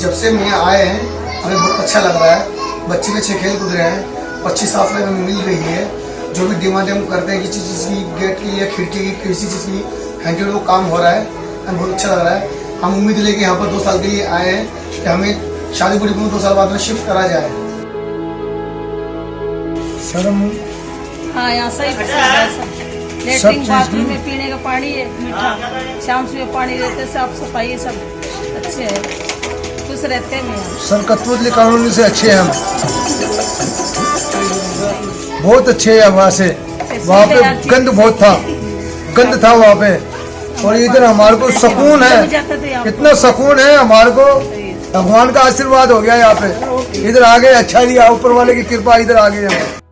जब से मैं आए हैं हमें बहुत अच्छा लग रहा है। बच्चे भी अच्छे खेल कूद रहे हैं। अच्छी साफ़ सफ़ाई हमें मिल रही है। जो भी डिमांड हम करते हैं किसी चीज़ की गेट की या खिड़की की किसी चीज़ की हैंडल वो काम हो रहा है। हमें बहुत अच्छा लग रहा है। हम उम्मीद लेके यहाँ पर दो साल के लिए आए हैं कि हमें शादी पूरी दो साल बाद में शिफ्ट करा जाए। सर हम हाँ यहाँ सही पसंद सब लेटरिन बाथरूम में पीने का पानी है मीठा। शाम सुबह पानी रहते साफ़ सफ़ाई सब। अच्छे है। रहते हैं। सर कतवतली कॉलोनी से अच्छे हैं हम। बहुत अच्छे है वहाँ से। वहाँ पे गंद बहुत था। गंद था वहाँ पे। और इधर हमारे को सुकून है। इतना सुकून है हमारे को। भगवान का आशीर्वाद हो गया यहाँ पे। इधर आ गए अच्छा लिया ऊपर वाले की कृपा इधर आ गए